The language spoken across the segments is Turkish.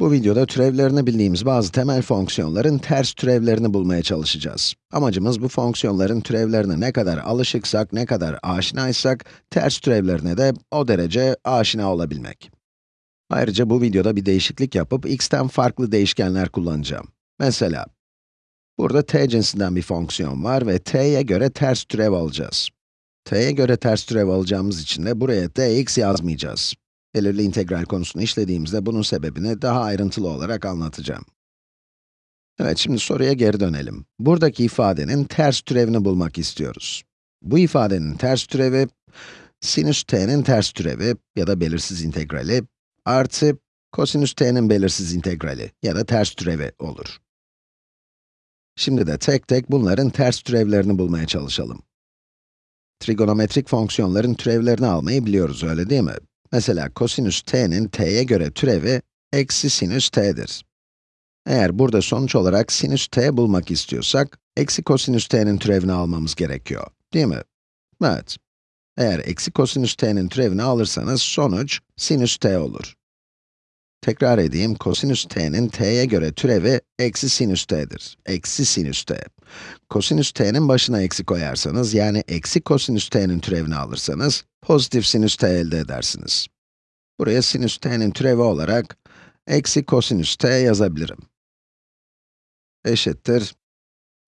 Bu videoda türevlerini bildiğimiz bazı temel fonksiyonların ters türevlerini bulmaya çalışacağız. Amacımız bu fonksiyonların türevlerine ne kadar alışıksak, ne kadar aşinaysak, ters türevlerine de o derece aşina olabilmek. Ayrıca bu videoda bir değişiklik yapıp x'ten farklı değişkenler kullanacağım. Mesela, burada t cinsinden bir fonksiyon var ve t'ye göre ters türev alacağız. t'ye göre ters türev alacağımız için de buraya dx yazmayacağız. Belirli integral konusunu işlediğimizde bunun sebebini daha ayrıntılı olarak anlatacağım. Evet, şimdi soruya geri dönelim. Buradaki ifadenin ters türevini bulmak istiyoruz. Bu ifadenin ters türevi, sinüs t'nin ters türevi ya da belirsiz integrali artı kosinüs t'nin belirsiz integrali ya da ters türevi olur. Şimdi de tek tek bunların ters türevlerini bulmaya çalışalım. Trigonometrik fonksiyonların türevlerini almayı biliyoruz, öyle değil mi? Mesela kosinüs t'nin t'ye göre türevi eksi sinüs t'dir. Eğer burada sonuç olarak sinüs t bulmak istiyorsak, eksi kosinüs t'nin türevini almamız gerekiyor, değil mi? Evet. Eğer eksi kosinüs t'nin türevini alırsanız sonuç sinüs t olur. Tekrar edeyim, kosinüs t'nin t'ye göre türevi eksi sinüs t'dir. Eksi sinüs t. Kosinüs t'nin başına eksi koyarsanız, yani eksi kosinüs t'nin türevini alırsanız, pozitif sinüs t elde edersiniz. Buraya sinüs t'nin türevi olarak, eksi kosinüs t yazabilirim. Eşittir,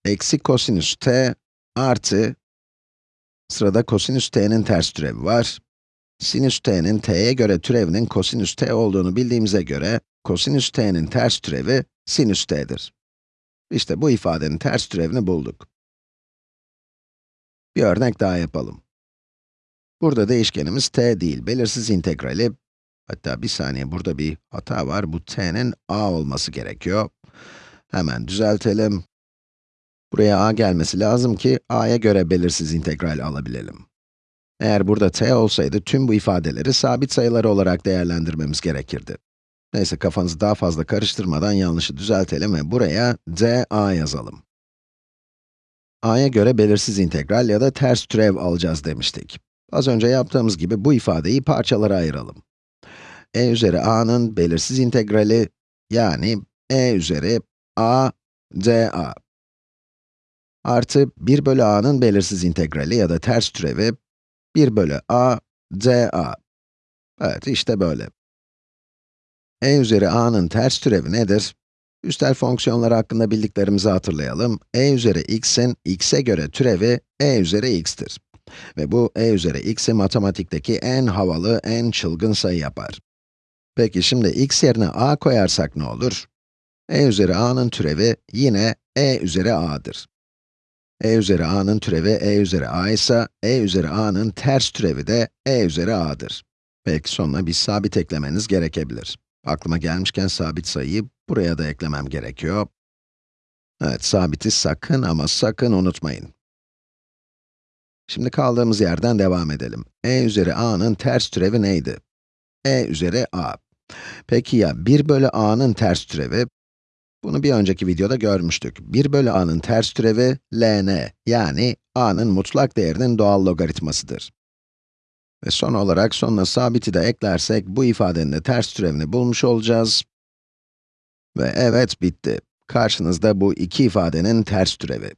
eksi kosinüs t artı, sırada kosinüs t'nin ters türevi var. Sinüs t'nin t'ye göre türevinin kosinüs t olduğunu bildiğimize göre, kosinüs t'nin ters türevi sinüs t'dir. İşte bu ifadenin ters türevini bulduk. Bir örnek daha yapalım. Burada değişkenimiz t değil, belirsiz integrali, hatta bir saniye burada bir hata var, bu t'nin a olması gerekiyor. Hemen düzeltelim. Buraya a gelmesi lazım ki a'ya göre belirsiz integral alabilelim. Eğer burada t olsaydı tüm bu ifadeleri sabit sayılar olarak değerlendirmemiz gerekirdi. Neyse kafanızı daha fazla karıştırmadan yanlışı düzeltelim ve buraya dA yazalım. a'ya göre belirsiz integral ya da ters türev alacağız demiştik. Az önce yaptığımız gibi bu ifadeyi parçalara ayıralım. E üzeri a'nın belirsiz integrali, yani e üzeri a dA artı 1 bölü a'nın belirsiz integrali ya da ters türevi 1 bölü a dA. Evet, işte böyle. e üzeri a'nın ters türevi nedir? Üstel fonksiyonlar hakkında bildiklerimizi hatırlayalım. e üzeri x'in x'e göre türevi e üzeri x'tir. Ve bu e üzeri x'i matematikteki en havalı, en çılgın sayı yapar. Peki şimdi x yerine a koyarsak ne olur? e üzeri a'nın türevi yine e üzeri a'dır. e üzeri a'nın türevi e üzeri a ise, e üzeri a'nın ters türevi de e üzeri a'dır. Belki sonuna bir sabit eklemeniz gerekebilir. Aklıma gelmişken sabit sayıyı buraya da eklemem gerekiyor. Evet, sabiti sakın ama sakın unutmayın. Şimdi kaldığımız yerden devam edelim. e üzeri a'nın ters türevi neydi? e üzeri a. Peki ya 1 bölü a'nın ters türevi? Bunu bir önceki videoda görmüştük. 1 bölü a'nın ters türevi ln, yani a'nın mutlak değerinin doğal logaritmasıdır. Ve son olarak sonuna sabiti de eklersek, bu ifadenin de ters türevini bulmuş olacağız. Ve evet, bitti. Karşınızda bu iki ifadenin ters türevi.